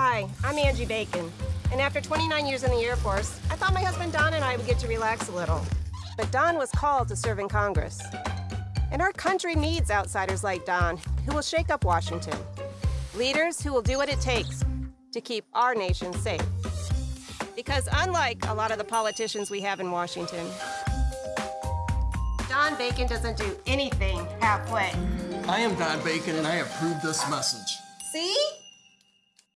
Hi, I'm Angie Bacon. And after 29 years in the Air Force, I thought my husband Don and I would get to relax a little. But Don was called to serve in Congress. And our country needs outsiders like Don, who will shake up Washington. Leaders who will do what it takes to keep our nation safe. Because unlike a lot of the politicians we have in Washington, Don Bacon doesn't do anything halfway. I am Don Bacon, and I approve this message. See?